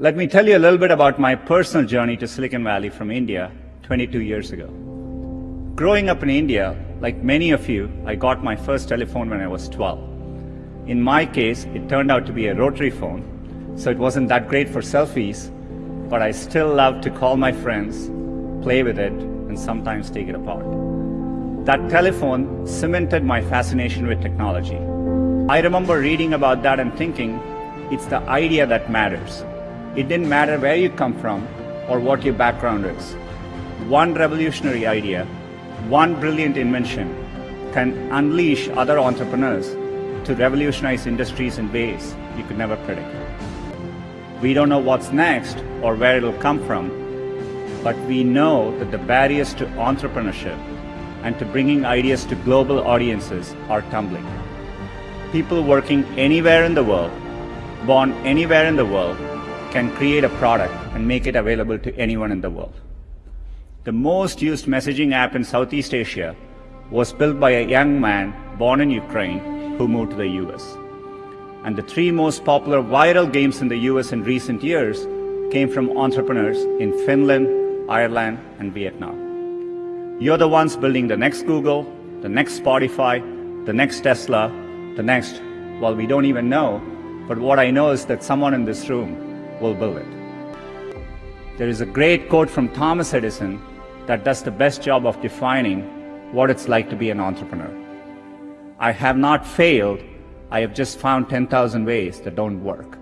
Let me tell you a little bit about my personal journey to Silicon Valley from India 22 years ago. Growing up in India, like many of you, I got my first telephone when I was 12. In my case, it turned out to be a rotary phone, so it wasn't that great for selfies, but I still loved to call my friends, play with it, and sometimes take it apart. That telephone cemented my fascination with technology. I remember reading about that and thinking, it's the idea that matters. It didn't matter where you come from or what your background is. One revolutionary idea, one brilliant invention can unleash other entrepreneurs to revolutionize industries in ways you could never predict. We don't know what's next or where it'll come from, but we know that the barriers to entrepreneurship and to bringing ideas to global audiences are tumbling. People working anywhere in the world, born anywhere in the world, can create a product and make it available to anyone in the world. The most used messaging app in Southeast Asia was built by a young man born in Ukraine who moved to the US and the three most popular viral games in the US in recent years came from entrepreneurs in Finland, Ireland, and Vietnam. You're the ones building the next Google, the next Spotify, the next Tesla, the next, well, we don't even know, but what I know is that someone in this room will build it. There is a great quote from Thomas Edison that does the best job of defining what it's like to be an entrepreneur. I have not failed I have just found 10,000 ways that don't work.